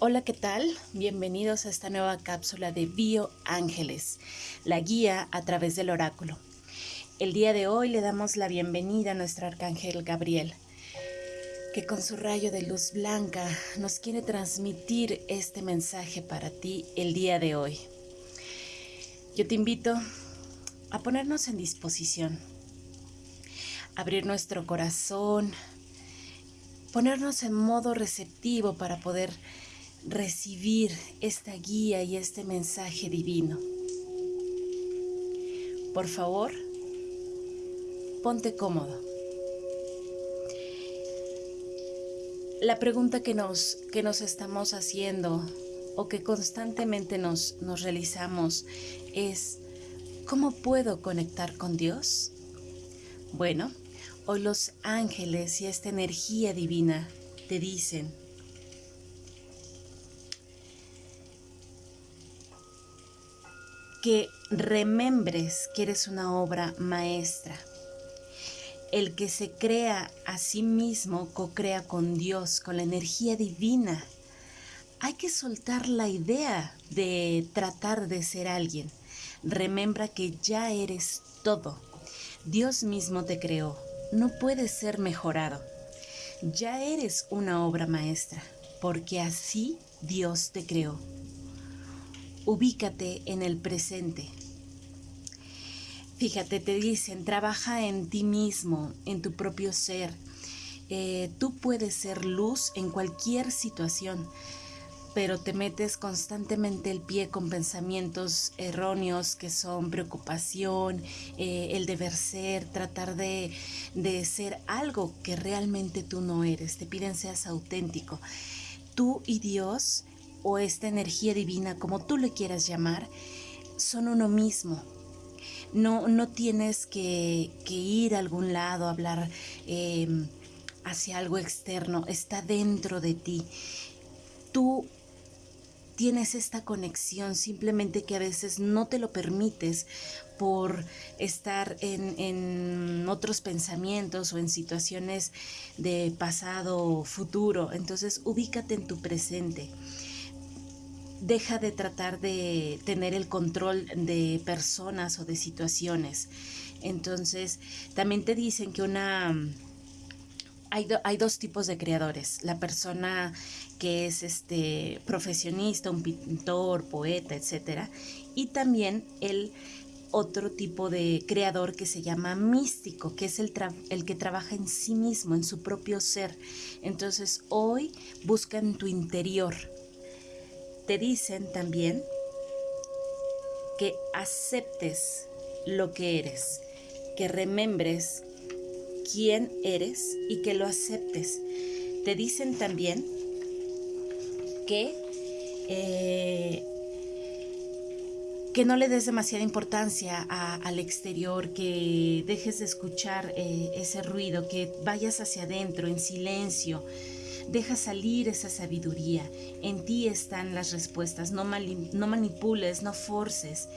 Hola, ¿qué tal? Bienvenidos a esta nueva cápsula de Bio Ángeles, la guía a través del oráculo. El día de hoy le damos la bienvenida a nuestro arcángel Gabriel, que con su rayo de luz blanca nos quiere transmitir este mensaje para ti el día de hoy. Yo te invito a ponernos en disposición, abrir nuestro corazón, ponernos en modo receptivo para poder recibir esta guía y este mensaje divino. Por favor, ponte cómodo. La pregunta que nos, que nos estamos haciendo o que constantemente nos, nos realizamos es, ¿cómo puedo conectar con Dios? Bueno, hoy los ángeles y esta energía divina te dicen, que remembres que eres una obra maestra. El que se crea a sí mismo co-crea con Dios, con la energía divina. Hay que soltar la idea de tratar de ser alguien. Remembra que ya eres todo. Dios mismo te creó. No puedes ser mejorado. Ya eres una obra maestra, porque así Dios te creó ubícate en el presente. Fíjate, te dicen, trabaja en ti mismo, en tu propio ser. Eh, tú puedes ser luz en cualquier situación, pero te metes constantemente el pie con pensamientos erróneos que son preocupación, eh, el deber ser, tratar de, de ser algo que realmente tú no eres. Te piden seas auténtico. Tú y Dios o esta energía divina, como tú le quieras llamar, son uno mismo. No, no tienes que, ir a algún lado a hablar em, hacia algo externo, está dentro de ti. Tú tienes esta conexión, simplemente que a veces no te lo permites por estar en, en, otros pensamientos o en situaciones de pasado o futuro. Entonces ubícate en tu presente deja de tratar de tener el control de personas o de situaciones. Entonces, también te dicen que una... Hay, hay, dos tipos de creadores. La persona que es este profesionista, un pintor, poeta, etc. Y también el otro tipo de creador que se llama místico, que es el, el que trabaja en sí mismo, en su propio ser. Entonces hoy busca en tu interior te dicen también que aceptes lo que eres, que remembres quién eres y que lo aceptes. Te dicen también que, eh, que no le des demasiada importancia al exterior, que dejes de escuchar eh, ese ruido, que vayas hacia adentro en silencio Deja salir esa sabiduría. En ti están las respuestas. No, manipules, no forces.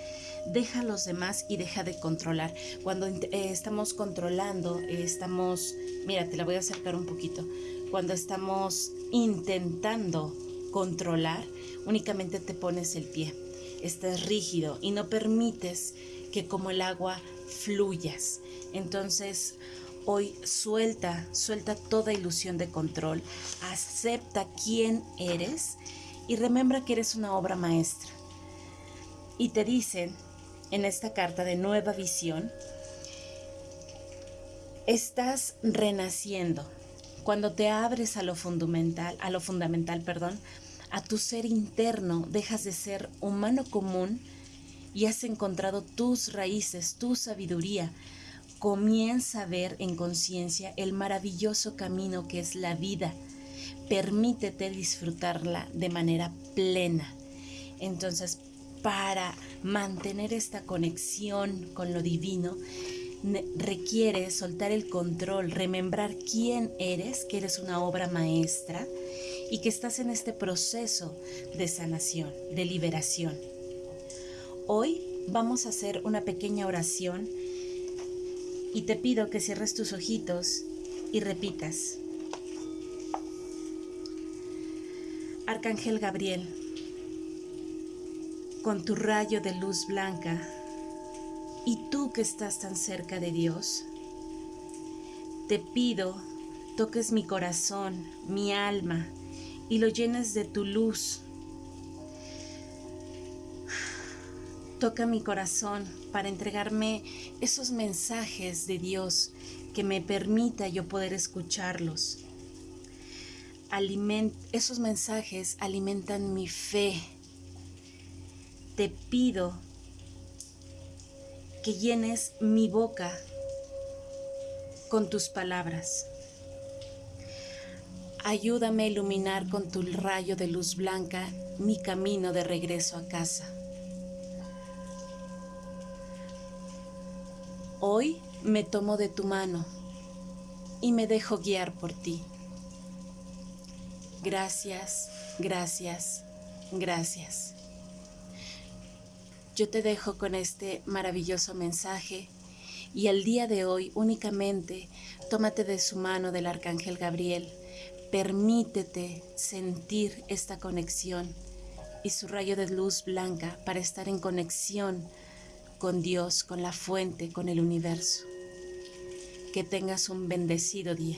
Deja a los demás y deja de controlar. Cuando eh, estamos controlando, estamos, mira, te la voy a acercar un poquito. Cuando estamos intentando controlar, únicamente te pones el pie. Estás rígido y no permites que como el agua fluyas. Entonces, Hoy suelta, suelta toda ilusión de control, acepta quién eres y remembra que eres una obra maestra. Y te dicen en esta carta de nueva visión, estás renaciendo. Cuando te abres a lo fundamental, a lo fundamental, perdón, a tu ser interno, dejas de ser humano común y has encontrado tus raíces, tu sabiduría, comienza a ver en conciencia el maravilloso camino que es la vida. Permítete disfrutarla de manera plena. Entonces, para mantener esta conexión con lo divino, requiere soltar el control, remembrar quién eres, que eres una obra maestra y que estás en este proceso de sanación, de liberación. Hoy vamos a hacer una pequeña oración y te pido que cierres tus ojitos y repitas. Arcángel Gabriel, con tu rayo de luz blanca, y tú que estás tan cerca de Dios, te pido toques mi corazón, mi alma, y lo llenes de tu luz. Toca mi corazón para entregarme esos mensajes de Dios que me permita yo poder escucharlos. esos mensajes alimentan mi fe. Te pido que llenes mi boca con tus palabras. Ayúdame a iluminar con tu rayo de luz blanca mi camino de regreso a casa. Hoy me tomo de tu mano y me dejo guiar por ti. Gracias, gracias, gracias. Yo te dejo con este maravilloso mensaje y el día de hoy únicamente tómate de su mano del Arcángel Gabriel, permítete sentir esta conexión y su rayo de luz blanca para estar en conexión con Dios, con la fuente, con el universo. Que tengas un bendecido día.